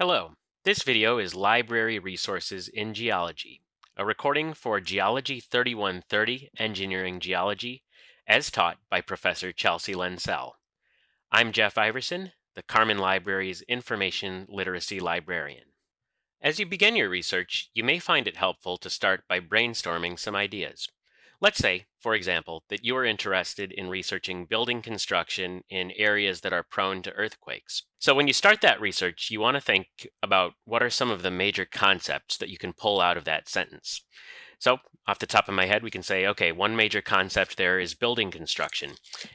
Hello, this video is Library Resources in Geology, a recording for Geology 3130 Engineering Geology, as taught by Professor Chelsea Lensell. I'm Jeff Iverson, the Karrmann Library's Information Literacy Librarian. As you begin your research, you may find it helpful to start by brainstorming some ideas. Let's say, for example, that you are interested in researching building construction in areas that are prone to earthquakes. So when you start that research, you want to think about what are some of the major concepts that you can pull out of that sentence. So off the top of my head, we can say, okay, one major concept there is building construction,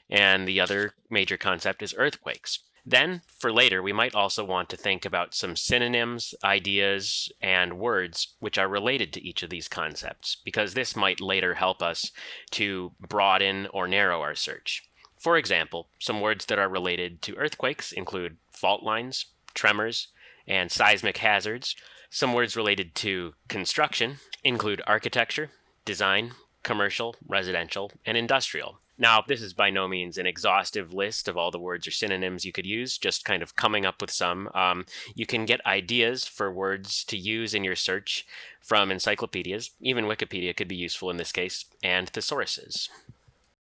and the other major concept is earthquakes. Then, for later, we might also want to think about some synonyms, ideas, and words which are related to each of these concepts, because this might later help us to broaden or narrow our search. For example, some words that are related to earthquakes include fault lines, tremors, and seismic hazards. Some words related to construction include architecture, design, commercial, residential, and industrial. Now, this is by no means an exhaustive list of all the words or synonyms you could use, just kind of coming up with some. Um, you can get ideas for words to use in your search from encyclopedias, even Wikipedia could be useful in this case, and thesauruses.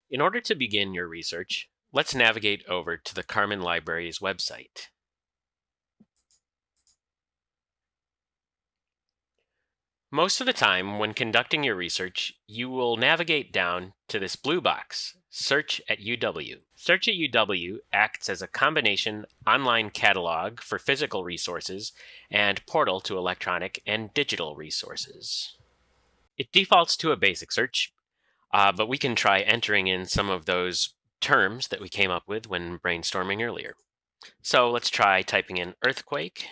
In order to begin your research, let's navigate over to the Karrmann Library's website. Most of the time, when conducting your research, you will navigate down to this blue box, Search at UW. Search at UW acts as a combination online catalog for physical resources and portal to electronic and digital resources. It defaults to a basic search, uh, but we can try entering in some of those terms that we came up with when brainstorming earlier. So let's try typing in earthquake,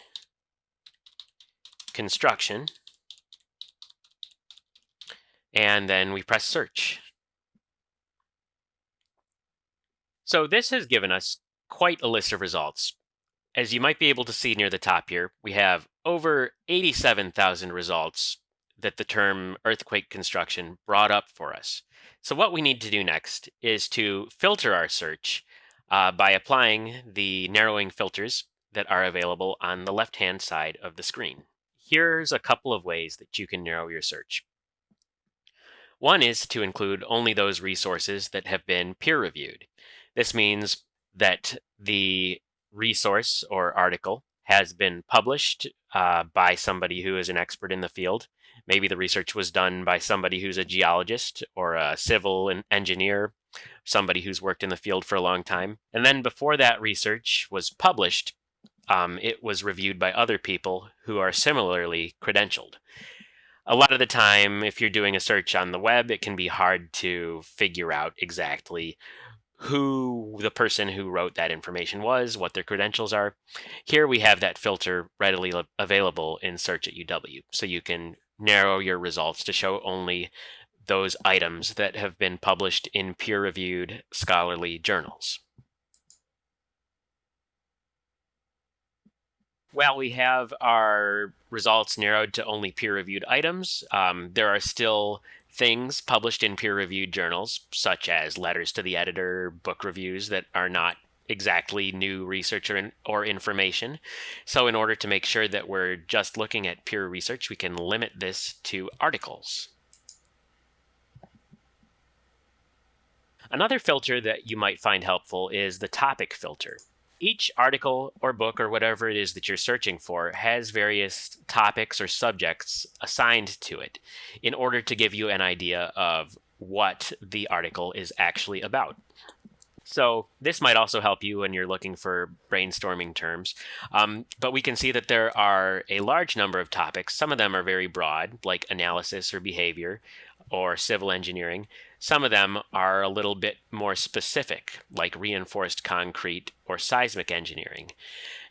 construction, and then we press search. So this has given us quite a list of results. As you might be able to see near the top here, we have over 87,000 results that the term earthquake construction brought up for us. So what we need to do next is to filter our search uh, by applying the narrowing filters that are available on the left-hand side of the screen. Here's a couple of ways that you can narrow your search. One is to include only those resources that have been peer-reviewed. This means that the resource or article has been published uh, by somebody who is an expert in the field. Maybe the research was done by somebody who's a geologist or a civil engineer, somebody who's worked in the field for a long time. And then before that research was published, um, it was reviewed by other people who are similarly credentialed a lot of the time, if you're doing a search on the web, it can be hard to figure out exactly who the person who wrote that information was, what their credentials are. Here we have that filter readily available in Search at UW. So you can narrow your results to show only those items that have been published in peer-reviewed scholarly journals. While we have our results narrowed to only peer-reviewed items, um, there are still things published in peer-reviewed journals, such as letters to the editor, book reviews that are not exactly new research or, or information. So in order to make sure that we're just looking at peer research, we can limit this to articles. Another filter that you might find helpful is the topic filter each article or book or whatever it is that you're searching for has various topics or subjects assigned to it in order to give you an idea of what the article is actually about. So this might also help you when you're looking for brainstorming terms. Um, but we can see that there are a large number of topics. Some of them are very broad, like analysis or behavior or civil engineering. Some of them are a little bit more specific, like reinforced concrete or seismic engineering.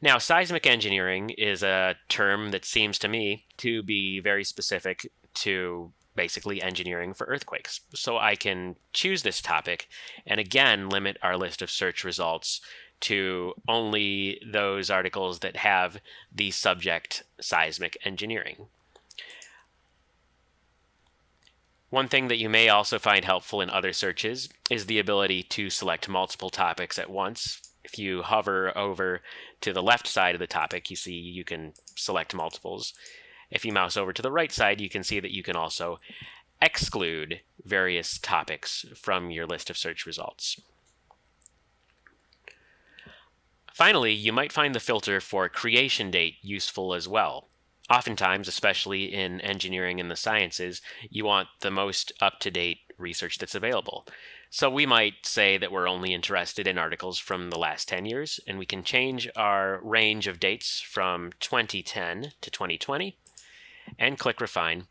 Now, seismic engineering is a term that seems to me to be very specific to basically engineering for earthquakes. So I can choose this topic and again limit our list of search results to only those articles that have the subject seismic engineering. One thing that you may also find helpful in other searches is the ability to select multiple topics at once. If you hover over to the left side of the topic, you see you can select multiples. If you mouse over to the right side, you can see that you can also exclude various topics from your list of search results. Finally, you might find the filter for creation date useful as well. Oftentimes, especially in engineering and the sciences, you want the most up-to-date research that's available. So we might say that we're only interested in articles from the last 10 years, and we can change our range of dates from 2010 to 2020, and click Refine.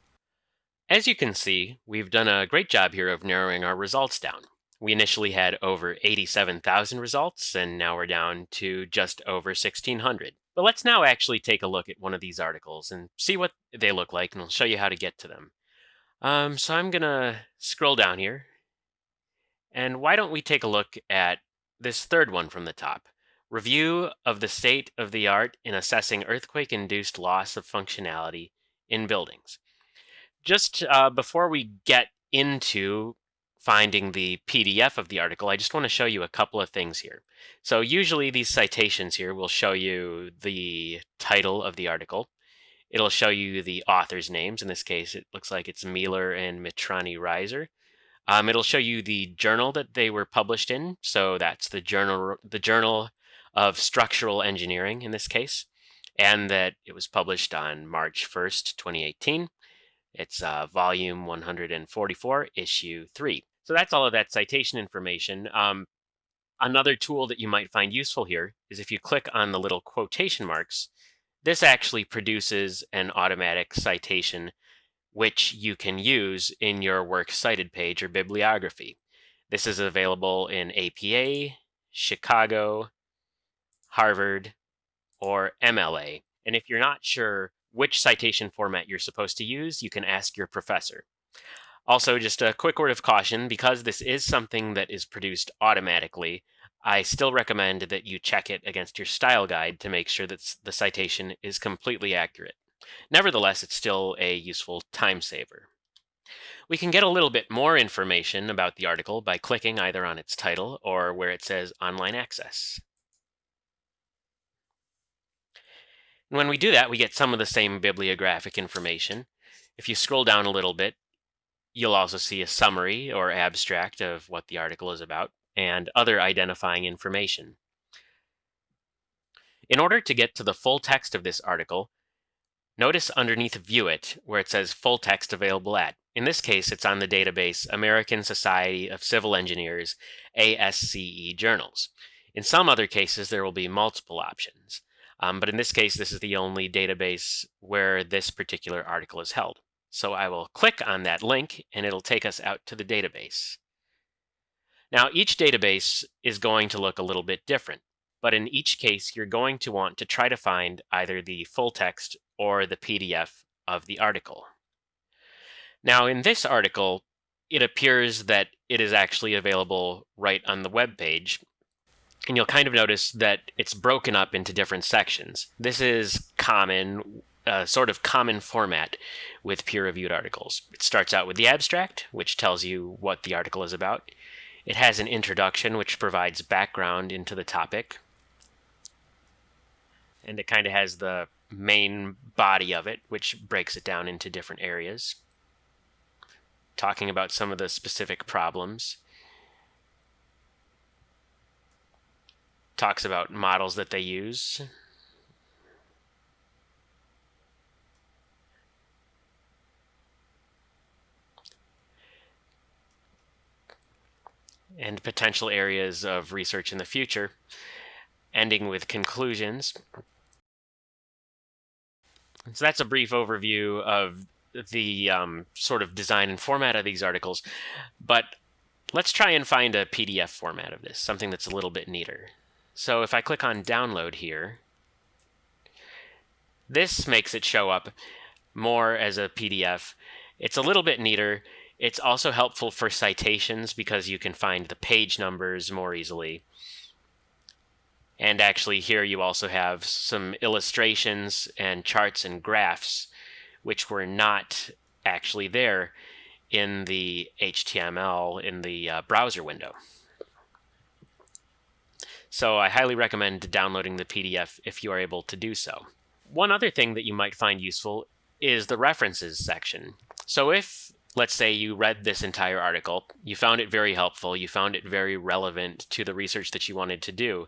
As you can see, we've done a great job here of narrowing our results down. We initially had over 87,000 results, and now we're down to just over 1,600. But let's now actually take a look at one of these articles and see what they look like, and I'll show you how to get to them. Um, so I'm going to scroll down here, and why don't we take a look at this third one from the top. Review of the state of the art in assessing earthquake-induced loss of functionality in buildings. Just uh, before we get into finding the PDF of the article, I just want to show you a couple of things here. So usually these citations here will show you the title of the article. It'll show you the author's names. In this case, it looks like it's Mieler and Mitrani Reiser. Um, it'll show you the journal that they were published in. So that's the journal, the Journal of Structural Engineering in this case, and that it was published on March 1st, 2018. It's uh, volume 144, issue 3. So that's all of that citation information. Um, another tool that you might find useful here is if you click on the little quotation marks, this actually produces an automatic citation which you can use in your works cited page or bibliography. This is available in APA, Chicago, Harvard, or MLA. And if you're not sure which citation format you're supposed to use, you can ask your professor. Also, just a quick word of caution, because this is something that is produced automatically, I still recommend that you check it against your style guide to make sure that the citation is completely accurate. Nevertheless, it's still a useful time saver. We can get a little bit more information about the article by clicking either on its title or where it says Online Access. When we do that, we get some of the same bibliographic information. If you scroll down a little bit, You'll also see a summary or abstract of what the article is about and other identifying information. In order to get to the full text of this article, notice underneath View It where it says Full Text Available At. In this case, it's on the database American Society of Civil Engineers, ASCE Journals. In some other cases, there will be multiple options. Um, but in this case, this is the only database where this particular article is held. So I will click on that link and it'll take us out to the database. Now each database is going to look a little bit different, but in each case you're going to want to try to find either the full text or the PDF of the article. Now in this article, it appears that it is actually available right on the web page. And you'll kind of notice that it's broken up into different sections. This is common sort of common format with peer-reviewed articles. It starts out with the abstract, which tells you what the article is about. It has an introduction, which provides background into the topic. And it kind of has the main body of it, which breaks it down into different areas, talking about some of the specific problems. Talks about models that they use, and potential areas of research in the future, ending with conclusions. So that's a brief overview of the um, sort of design and format of these articles, but let's try and find a PDF format of this, something that's a little bit neater. So if I click on download here, this makes it show up more as a PDF. It's a little bit neater. It's also helpful for citations because you can find the page numbers more easily. And actually here you also have some illustrations and charts and graphs which were not actually there in the HTML in the uh, browser window. So I highly recommend downloading the PDF if you are able to do so. One other thing that you might find useful is the references section. So if, let's say, you read this entire article, you found it very helpful, you found it very relevant to the research that you wanted to do,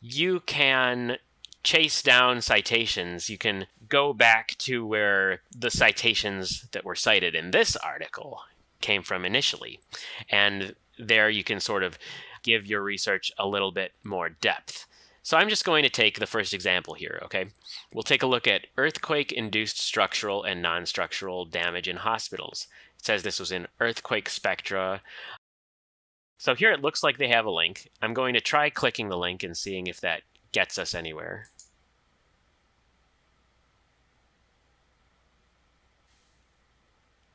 you can chase down citations. You can go back to where the citations that were cited in this article came from initially. And there you can sort of give your research a little bit more depth. So I'm just going to take the first example here, okay? We'll take a look at earthquake-induced structural and non-structural damage in hospitals. It says this was in Earthquake Spectra. So here it looks like they have a link. I'm going to try clicking the link and seeing if that gets us anywhere.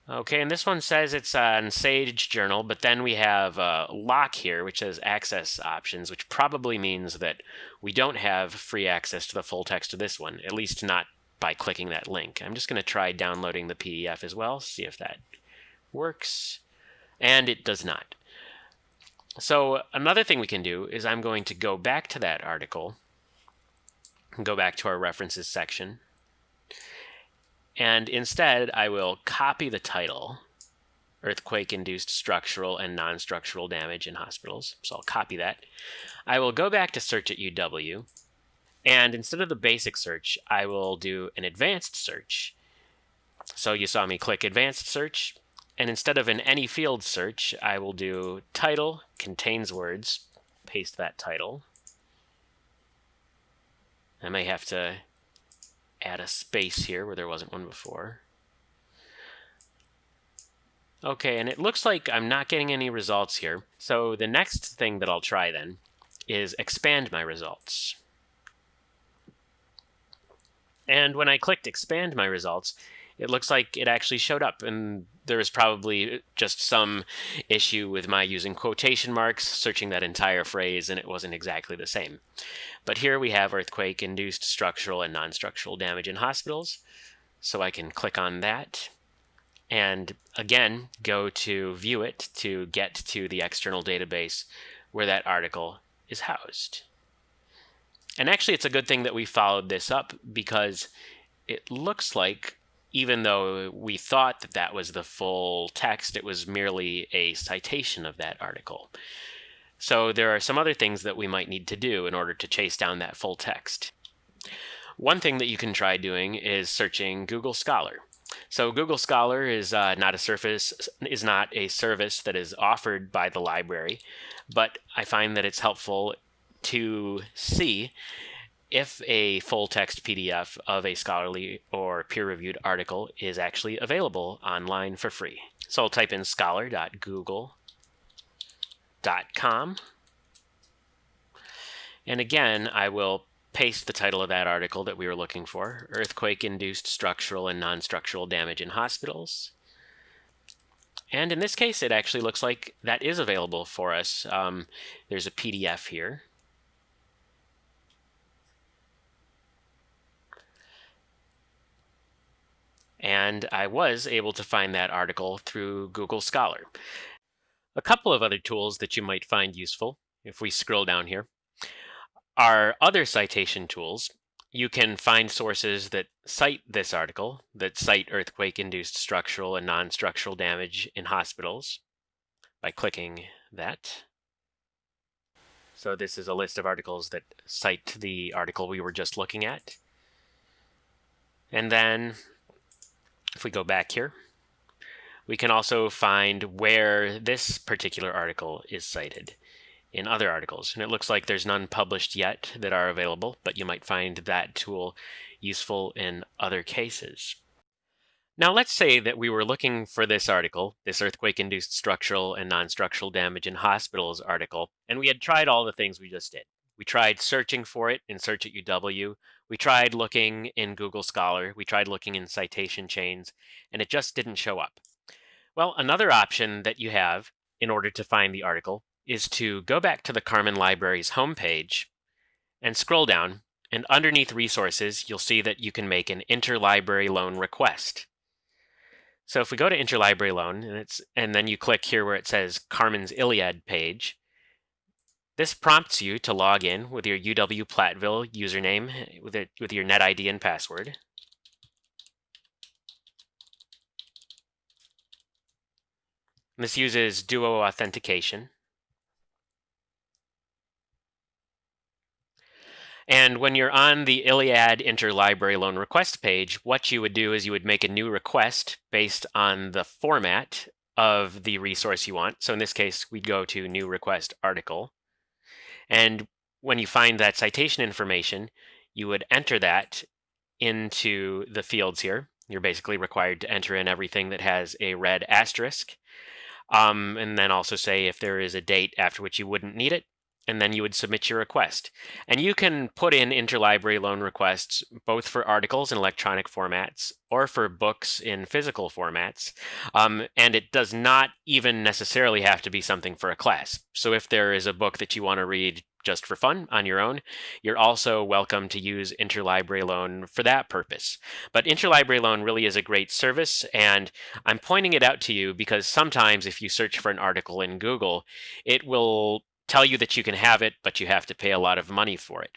Okay, and this one says it's uh, on Sage Journal, but then we have uh, a lock here, which says access options, which probably means that we don't have free access to the full text of this one, at least not by clicking that link. I'm just going to try downloading the PDF as well, see if that works, and it does not. So another thing we can do is I'm going to go back to that article, go back to our references section, and instead, I will copy the title, Earthquake-Induced Structural and Non-Structural Damage in Hospitals. So I'll copy that. I will go back to Search at UW, and instead of the basic search, I will do an advanced search. So you saw me click Advanced Search, and instead of an any field search, I will do title contains words, paste that title. I may have to add a space here where there wasn't one before. Okay, and it looks like I'm not getting any results here. So the next thing that I'll try then is expand my results. And when I clicked expand my results, it looks like it actually showed up and there was probably just some issue with my using quotation marks, searching that entire phrase, and it wasn't exactly the same. But here we have earthquake-induced structural and non-structural damage in hospitals. So I can click on that and again go to view it to get to the external database where that article is housed. And actually it's a good thing that we followed this up because it looks like even though we thought that that was the full text, it was merely a citation of that article. So there are some other things that we might need to do in order to chase down that full text. One thing that you can try doing is searching Google Scholar. So Google Scholar is uh, not a surface is not a service that is offered by the library, but I find that it's helpful to see if a full text PDF of a scholarly or peer reviewed article is actually available online for free. So I'll type in scholar.google.com. And again, I will paste the title of that article that we were looking for Earthquake Induced Structural and Non Structural Damage in Hospitals. And in this case, it actually looks like that is available for us. Um, there's a PDF here. and I was able to find that article through Google Scholar. A couple of other tools that you might find useful, if we scroll down here, are other citation tools. You can find sources that cite this article, that cite earthquake-induced structural and non-structural damage in hospitals by clicking that. So this is a list of articles that cite the article we were just looking at. And then if we go back here, we can also find where this particular article is cited in other articles. And it looks like there's none published yet that are available, but you might find that tool useful in other cases. Now let's say that we were looking for this article, this earthquake-induced structural and non-structural damage in hospitals article, and we had tried all the things we just did. We tried searching for it in Search at UW. We tried looking in Google Scholar. We tried looking in citation chains, and it just didn't show up. Well, another option that you have in order to find the article is to go back to the Karrmann Library's homepage and scroll down, and underneath resources, you'll see that you can make an interlibrary loan request. So if we go to interlibrary loan and it's and then you click here where it says Karrmann's ILLiad page, This prompts you to log in with your UW Platteville username with, it, with your NetID and password. This uses Duo authentication. And when you're on the ILLiad interlibrary loan request page, what you would do is you would make a new request based on the format of the resource you want. So in this case, we'd go to new request article. And when you find that citation information, you would enter that into the fields here. You're basically required to enter in everything that has a red asterisk. Um, and then also say if there is a date after which you wouldn't need it, and then you would submit your request. And you can put in interlibrary loan requests both for articles in electronic formats or for books in physical formats. Um, and it does not even necessarily have to be something for a class. So if there is a book that you want to read just for fun on your own, you're also welcome to use Interlibrary Loan for that purpose. But Interlibrary Loan really is a great service, and I'm pointing it out to you because sometimes if you search for an article in Google, it will tell you that you can have it, but you have to pay a lot of money for it.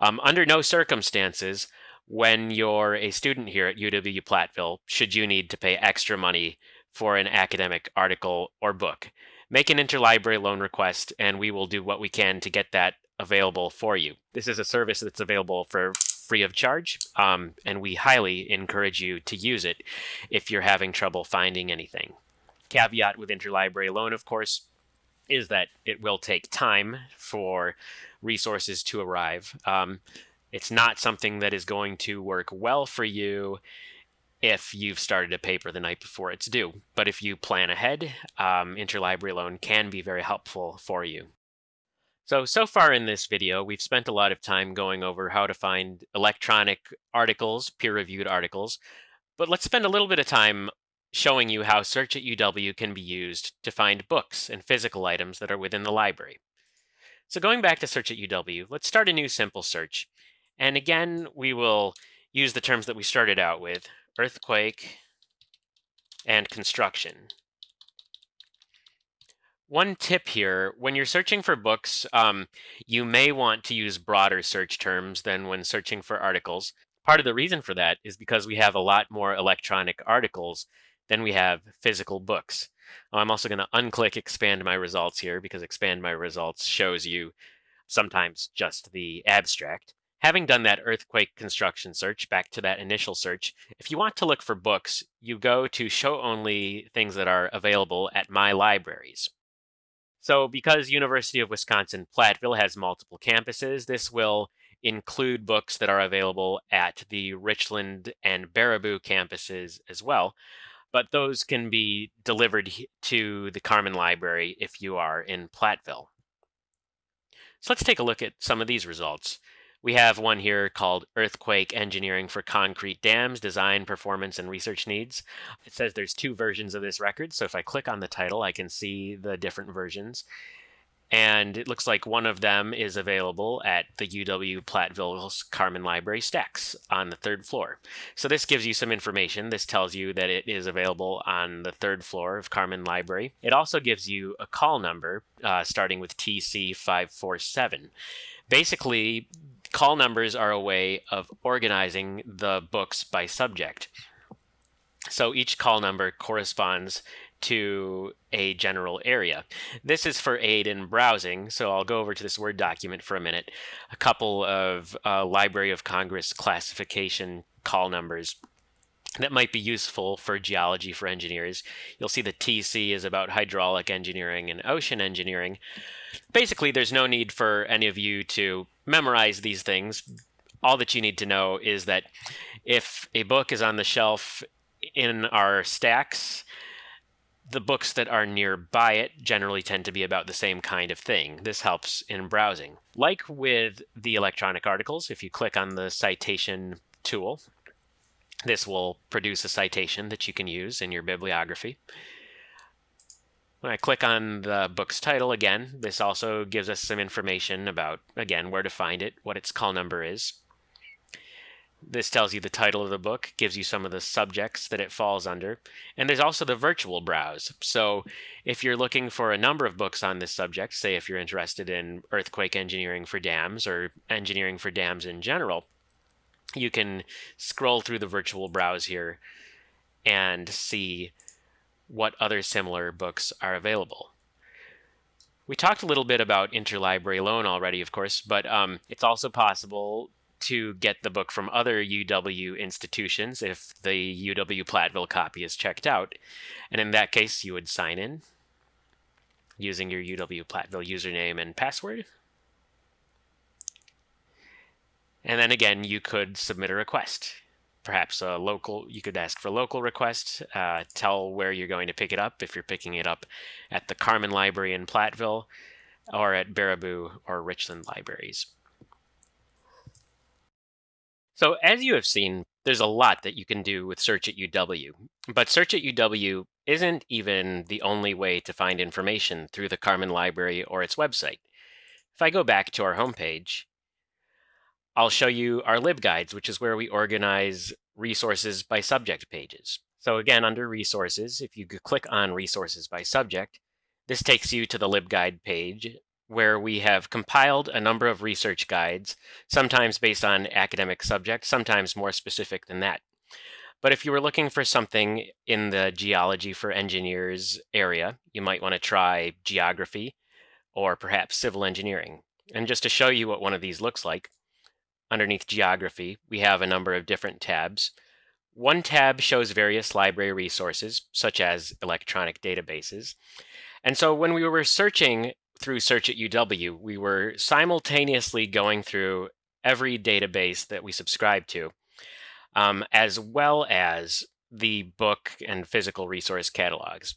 Um, under no circumstances, when you're a student here at UW Platteville, should you need to pay extra money for an academic article or book make an interlibrary loan request and we will do what we can to get that available for you. This is a service that's available for free of charge, um, and we highly encourage you to use it if you're having trouble finding anything. Caveat with interlibrary loan, of course, is that it will take time for resources to arrive. Um, it's not something that is going to work well for you if you've started a paper the night before it's due. But if you plan ahead, um, interlibrary loan can be very helpful for you. So, so far in this video, we've spent a lot of time going over how to find electronic articles, peer-reviewed articles, but let's spend a little bit of time showing you how Search at UW can be used to find books and physical items that are within the library. So going back to Search at UW, let's start a new simple search. And again, we will use the terms that we started out with, earthquake, and construction. One tip here, when you're searching for books, um, you may want to use broader search terms than when searching for articles. Part of the reason for that is because we have a lot more electronic articles than we have physical books. Oh, I'm also going to unclick expand my results here because expand my results shows you sometimes just the abstract. Having done that earthquake construction search, back to that initial search, if you want to look for books, you go to show only things that are available at my libraries. So because University of Wisconsin-Platteville has multiple campuses, this will include books that are available at the Richland and Baraboo campuses as well. But those can be delivered to the Karrmann Library if you are in Platteville. So let's take a look at some of these results. We have one here called Earthquake Engineering for Concrete Dams, Design, Performance, and Research Needs. It says there's two versions of this record, so if I click on the title, I can see the different versions. And it looks like one of them is available at the UW Platteville's Karrmann Library Stacks on the third floor. So this gives you some information. This tells you that it is available on the third floor of Karrmann Library. It also gives you a call number uh, starting with TC547. Basically, Call numbers are a way of organizing the books by subject. So each call number corresponds to a general area. This is for aid in browsing, so I'll go over to this Word document for a minute. A couple of uh, Library of Congress classification call numbers that might be useful for geology for engineers. You'll see the TC is about hydraulic engineering and ocean engineering. Basically, there's no need for any of you to memorize these things. All that you need to know is that if a book is on the shelf in our stacks, the books that are nearby it generally tend to be about the same kind of thing. This helps in browsing. Like with the electronic articles, if you click on the citation tool, this will produce a citation that you can use in your bibliography. When I click on the book's title again, this also gives us some information about, again, where to find it, what its call number is. This tells you the title of the book, gives you some of the subjects that it falls under, and there's also the virtual browse. So if you're looking for a number of books on this subject, say if you're interested in earthquake engineering for dams or engineering for dams in general, you can scroll through the virtual browse here and see what other similar books are available. We talked a little bit about interlibrary loan already, of course, but um, it's also possible to get the book from other UW institutions if the UW Platteville copy is checked out. And in that case, you would sign in using your UW Platteville username and password. And then again, you could submit a request. Perhaps a local, you could ask for local request, uh, tell where you're going to pick it up, if you're picking it up at the Karrmann Library in Platteville, or at Baraboo or Richland Libraries. So as you have seen, there's a lot that you can do with Search at UW, but Search at UW isn't even the only way to find information through the Karrmann Library or its website. If I go back to our homepage, I'll show you our LibGuides, which is where we organize resources by subject pages. So again, under resources, if you click on resources by subject, this takes you to the LibGuide page where we have compiled a number of research guides, sometimes based on academic subjects, sometimes more specific than that. But if you were looking for something in the geology for engineers area, you might want to try geography or perhaps civil engineering. And just to show you what one of these looks like, underneath geography, we have a number of different tabs. One tab shows various library resources, such as electronic databases. And so when we were searching through Search at UW, we were simultaneously going through every database that we subscribe to, um, as well as the book and physical resource catalogs.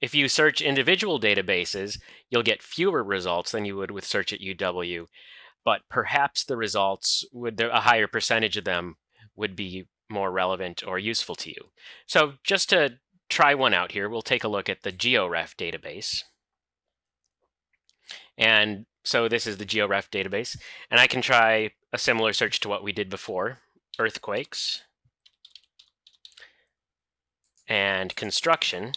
If you search individual databases, you'll get fewer results than you would with Search at UW, but perhaps the results would, a higher percentage of them would be more relevant or useful to you. So just to try one out here, we'll take a look at the GeoRef database. And so this is the GeoRef database. And I can try a similar search to what we did before, earthquakes and construction.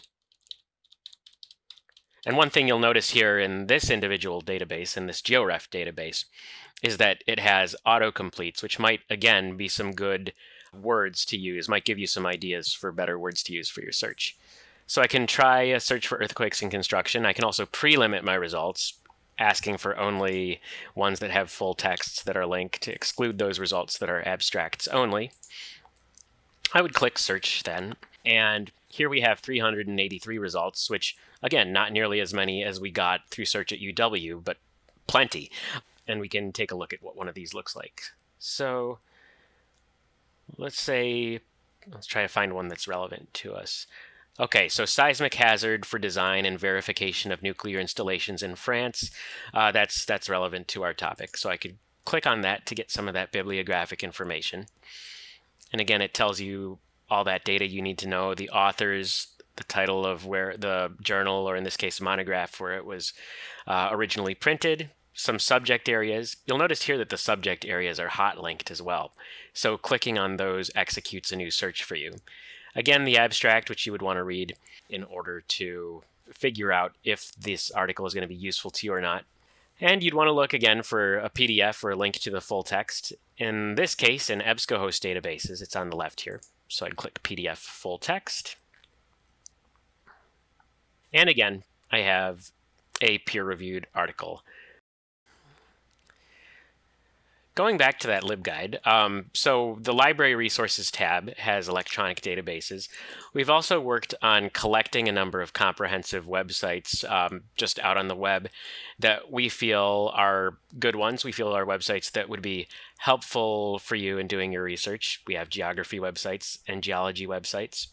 And one thing you'll notice here in this individual database, in this GeoRef database, is that it has autocompletes, which might, again, be some good words to use, might give you some ideas for better words to use for your search. So I can try a search for earthquakes and construction. I can also pre-limit my results asking for only ones that have full texts that are linked to exclude those results that are abstracts only. I would click search then, and here we have 383 results, which again, not nearly as many as we got through search at UW, but plenty. And we can take a look at what one of these looks like. So let's say, let's try to find one that's relevant to us. Okay, so seismic hazard for design and verification of nuclear installations in France. Uh, that's that's relevant to our topic. So I could click on that to get some of that bibliographic information. And again, it tells you all that data you need to know, the authors, the title of where the journal, or in this case, monograph, where it was uh, originally printed, some subject areas. You'll notice here that the subject areas are hot linked as well. So clicking on those executes a new search for you. Again, the abstract, which you would want to read in order to figure out if this article is going to be useful to you or not. And you'd want to look again for a PDF or a link to the full text. In this case, in EBSCOhost databases, it's on the left here. So I'd click PDF full text. And again, I have a peer-reviewed article. Going back to that LibGuide, um, so the Library Resources tab has electronic databases. We've also worked on collecting a number of comprehensive websites um, just out on the web that we feel are good ones. We feel are websites that would be helpful for you in doing your research. We have geography websites and geology websites.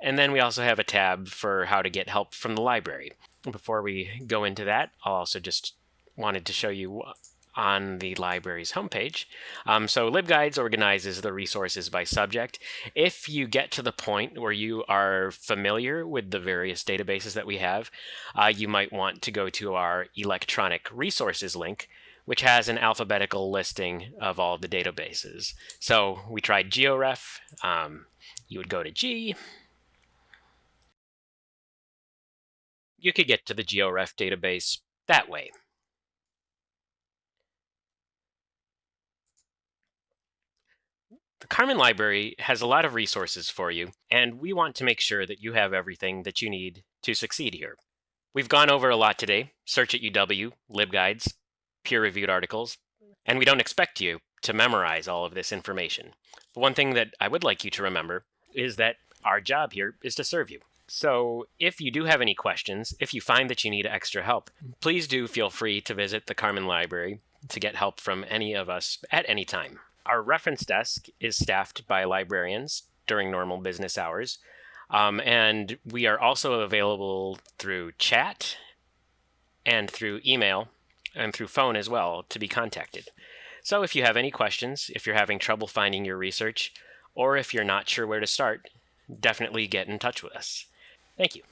And then we also have a tab for how to get help from the library. Before we go into that, I'll also just wanted to show you on the library's homepage. Um, so LibGuides organizes the resources by subject. If you get to the point where you are familiar with the various databases that we have, uh, you might want to go to our electronic resources link, which has an alphabetical listing of all the databases. So we tried GeoRef. Um, you would go to G. You could get to the GeoRef database that way. The Karrmann Library has a lot of resources for you, and we want to make sure that you have everything that you need to succeed here. We've gone over a lot today, search at UW, LibGuides, peer-reviewed articles, and we don't expect you to memorize all of this information. But one thing that I would like you to remember is that our job here is to serve you. So if you do have any questions, if you find that you need extra help, please do feel free to visit the Karrmann Library to get help from any of us at any time. Our reference desk is staffed by librarians during normal business hours, um, and we are also available through chat and through email and through phone as well to be contacted. So if you have any questions, if you're having trouble finding your research, or if you're not sure where to start, definitely get in touch with us. Thank you.